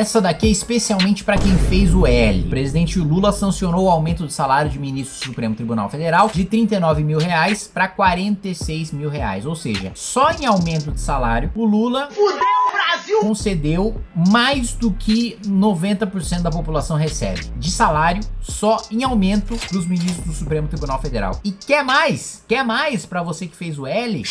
Essa daqui é especialmente para quem fez o L. O presidente Lula sancionou o aumento do salário de ministro do Supremo Tribunal Federal de 39 mil reais para 46 mil reais. Ou seja, só em aumento de salário, o Lula... Fudeu! Concedeu mais do que 90% da população recebe de salário só em aumento dos ministros do Supremo Tribunal Federal. E quer mais? Quer mais para você que fez o L?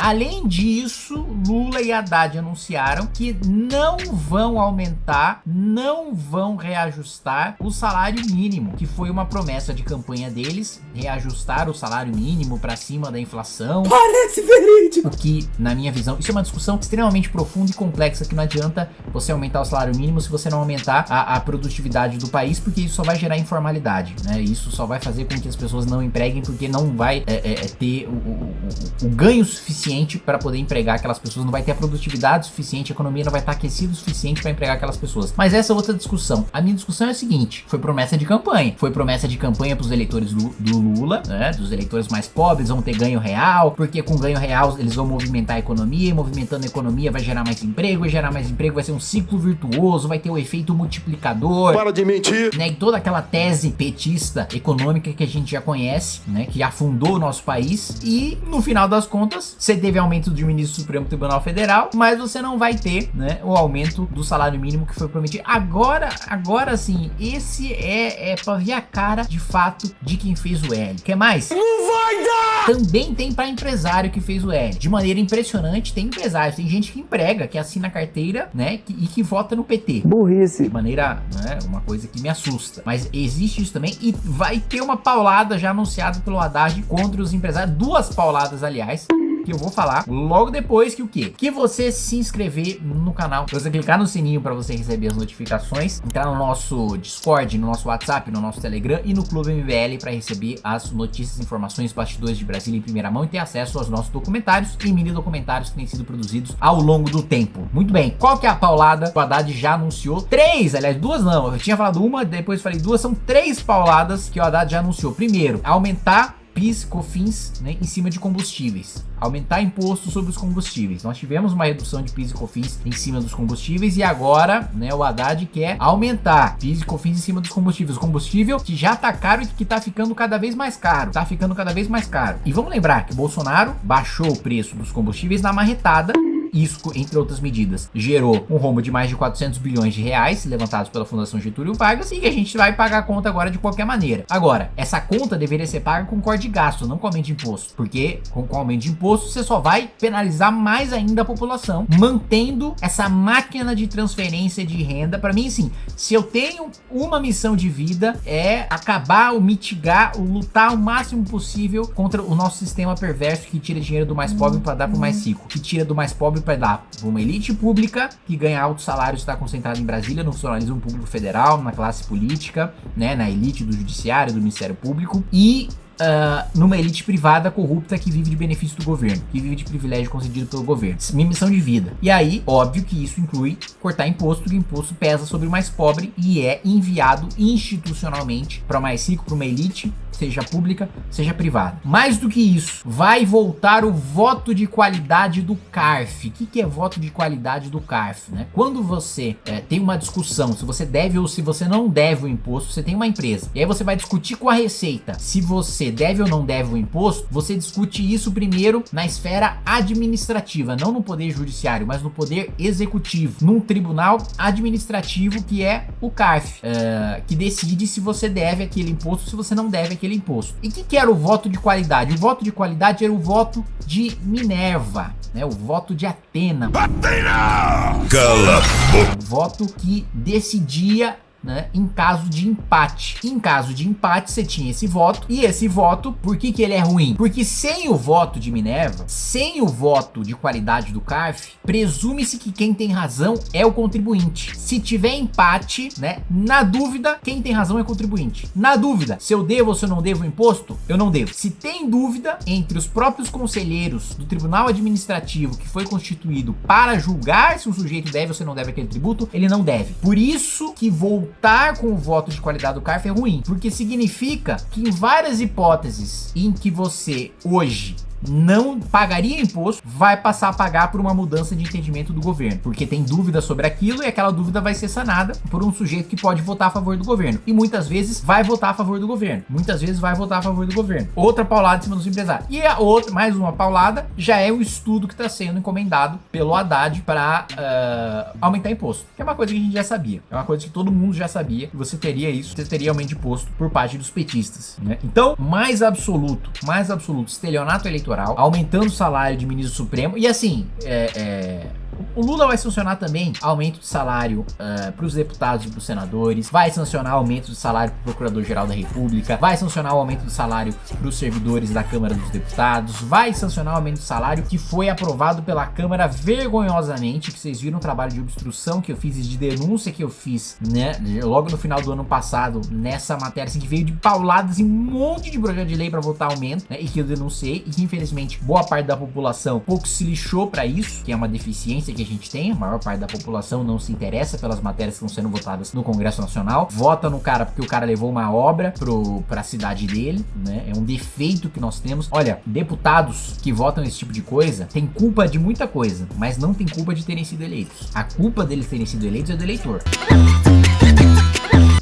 Além disso, Lula e Haddad anunciaram que não vão aumentar, não vão reajustar o salário mínimo, que foi uma promessa de campanha deles, reajustar o salário mínimo para cima da inflação. Parece verídico! O que, na minha visão, isso é uma discussão extremamente profunda e complexa que não adianta você aumentar o salário mínimo se você não aumentar a, a produtividade do país, porque isso só vai gerar informalidade, né? Isso só vai fazer com que as pessoas não empreguem, porque não vai é, é, é ter o, o, o, ganho suficiente para poder empregar aquelas pessoas, não vai ter a produtividade suficiente, a economia não vai estar aquecida o suficiente para empregar aquelas pessoas. Mas essa é outra discussão. A minha discussão é a seguinte, foi promessa de campanha. Foi promessa de campanha para os eleitores do, do Lula, né? Dos eleitores mais pobres, vão ter ganho real, porque com ganho real eles vão movimentar a economia, e movimentando a economia vai gerar mais emprego, vai gerar mais emprego, vai ser um ciclo virtuoso, vai ter o efeito multiplicador. Para de mentir. Né, e toda aquela tese petista econômica que a gente já conhece, né, que afundou o nosso país. E no final das contas, você teve aumento de ministro do Supremo Tribunal Federal, mas você não vai ter, né, o aumento do salário mínimo que foi prometido. Agora, agora sim, esse é, é pra ver a cara de fato de quem fez o L. Quer mais? Não vai dar! Também tem para empresário que fez o L. De maneira impressionante, tem empresários, tem gente que emprega, que assina carteira, né, e que vota no PT. Burrice. De maneira, né, uma coisa que me assusta. Mas existe isso também e vai ter uma paulada já anunciada pelo Haddad contra os empresários. Duas pauladas, aliás que eu vou falar logo depois que o quê? Que você se inscrever no canal, você clicar no sininho para você receber as notificações, entrar no nosso Discord, no nosso WhatsApp, no nosso Telegram e no Clube MBL para receber as notícias, informações, bastidores de Brasília em primeira mão e ter acesso aos nossos documentários e mini documentários que têm sido produzidos ao longo do tempo. Muito bem, qual que é a paulada? O Haddad já anunciou três, aliás, duas não, eu tinha falado uma, depois falei duas, são três pauladas que o Haddad já anunciou. Primeiro, aumentar PIS, COFINS né, em cima de combustíveis. Aumentar imposto sobre os combustíveis. Nós tivemos uma redução de PIS e COFINS em cima dos combustíveis e agora né, o Haddad quer aumentar PIS e COFINS em cima dos combustíveis. O combustível que já tá caro e que tá ficando cada vez mais caro. Tá ficando cada vez mais caro. E vamos lembrar que Bolsonaro baixou o preço dos combustíveis na marretada isso, entre outras medidas, gerou um rombo de mais de 400 bilhões de reais levantados pela Fundação Getúlio Vargas e que a gente vai pagar a conta agora de qualquer maneira. Agora, essa conta deveria ser paga com corte de gasto, não com aumento de imposto, porque com, com aumento de imposto você só vai penalizar mais ainda a população, mantendo essa máquina de transferência de renda. Para mim, sim, se eu tenho uma missão de vida é acabar ou mitigar, ou lutar o máximo possível contra o nosso sistema perverso que tira dinheiro do mais pobre para dar para o mais rico, que tira do mais pobre para dar para uma elite pública que ganha altos salários está concentrada em Brasília, no funcionalismo público federal, na classe política, né, na elite do judiciário, do Ministério Público e Uh, numa elite privada corrupta que vive de benefício do governo, que vive de privilégio concedido pelo governo. Minha missão de vida. E aí, óbvio que isso inclui cortar imposto, que imposto pesa sobre o mais pobre e é enviado institucionalmente para o mais rico, para uma elite seja pública, seja privada. Mais do que isso, vai voltar o voto de qualidade do CARF. O que, que é voto de qualidade do CARF? Né? Quando você é, tem uma discussão se você deve ou se você não deve o imposto, você tem uma empresa, e aí você vai discutir com a Receita se você deve ou não deve o imposto, você discute isso primeiro na esfera administrativa, não no poder judiciário, mas no poder executivo, num tribunal administrativo que é o CARF, uh, que decide se você deve aquele imposto, se você não deve aquele aquele imposto. E o que, que era o voto de qualidade? O voto de qualidade era o voto de Minerva, né? O voto de Atena. Atena! Cala! O voto que decidia né, em caso de empate. Em caso de empate, você tinha esse voto, e esse voto, por que que ele é ruim? Porque sem o voto de Minerva, sem o voto de qualidade do CARF, presume-se que quem tem razão é o contribuinte. Se tiver empate, né, na dúvida, quem tem razão é o contribuinte. Na dúvida, se eu devo ou se eu não devo o imposto, eu não devo. Se tem dúvida entre os próprios conselheiros do Tribunal Administrativo que foi constituído para julgar se o sujeito deve ou se não deve aquele tributo, ele não deve. Por isso que voltar contar com o voto de qualidade do CARF é ruim, porque significa que em várias hipóteses em que você hoje não pagaria imposto, vai passar a pagar por uma mudança de entendimento do governo, porque tem dúvida sobre aquilo e aquela dúvida vai ser sanada por um sujeito que pode votar a favor do governo. E muitas vezes vai votar a favor do governo. Muitas vezes vai votar a favor do governo. Outra paulada em cima dos empresários. E a outra, mais uma paulada, já é o estudo que está sendo encomendado pelo Haddad para uh, ah, aumentar imposto. Que é uma coisa que a gente já sabia. É uma coisa que todo mundo já sabia. Que você teria isso, você teria aumento de imposto por parte dos petistas. Né? Então, mais absoluto, mais absoluto, estelionato eleitoral, aumentando o salário de ministro supremo. E assim, é, é o Lula vai sancionar também aumento de salário uh, eh, para os deputados e para os senadores, vai sancionar aumento de salário para o Procurador-Geral da República, vai sancionar o aumento de salário para os servidores da Câmara dos Deputados, vai sancionar o aumento de salário que foi aprovado pela Câmara vergonhosamente, que vocês viram o trabalho de obstrução que eu fiz e de denúncia que eu fiz, né, logo no final do ano passado, nessa matéria, assim, que veio de pauladas e um monte de projeto de lei para votar aumento, né, e que eu denunciei, e que infelizmente boa parte da população pouco se lixou para isso, que é uma deficiência que a gente tem, a maior parte da população não se interessa pelas matérias que estão sendo votadas no Congresso Nacional, vota no cara porque o cara levou uma obra pro, pra cidade dele, né? É um defeito que nós temos. Olha, deputados que votam esse tipo de coisa têm culpa de muita coisa, mas não tem culpa de terem sido eleitos. A culpa deles terem sido eleitos é do eleitor.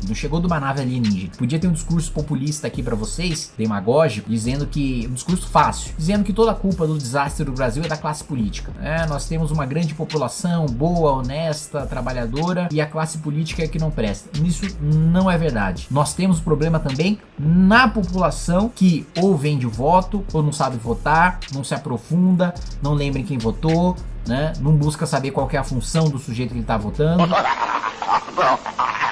Não chegou de uma nave alienígena. Podia ter um discurso populista aqui para vocês, demagógico, dizendo que. Um discurso fácil, dizendo que toda a culpa do desastre do Brasil é da classe política. É, nós temos uma grande população boa, honesta, trabalhadora e a classe política é que não presta. Isso não é verdade. Nós temos problema também na população que ou vende voto, ou não sabe votar, não se aprofunda, não lembra quem votou, né? Não busca saber qual é a função do sujeito que ele está votando.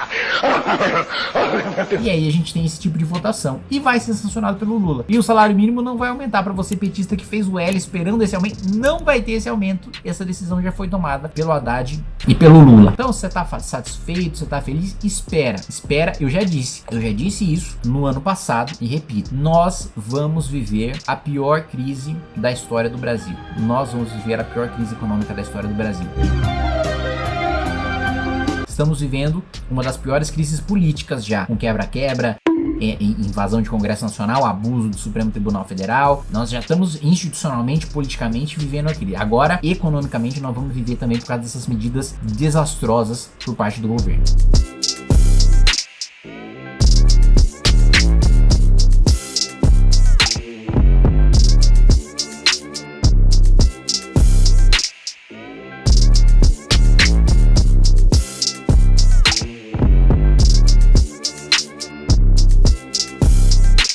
E aí a gente tem esse tipo de votação. E vai ser sancionado pelo Lula. E o salário mínimo não vai aumentar para você petista que fez o L esperando esse aumento. Não vai ter esse aumento. Essa decisão já foi tomada pelo Haddad e pelo Lula. Então você tá satisfeito, você tá feliz? Espera, espera. Eu já disse, eu já disse isso no ano passado e repito. Nós vamos viver a pior crise da história do Brasil. Nós vamos viver a pior crise econômica da história do Brasil. Estamos vivendo uma das piores crises políticas já, com quebra-quebra, invasão de Congresso Nacional, abuso do Supremo Tribunal Federal. Nós já estamos institucionalmente, politicamente vivendo aquilo. Agora, economicamente, nós vamos viver também por causa dessas medidas desastrosas por parte do governo.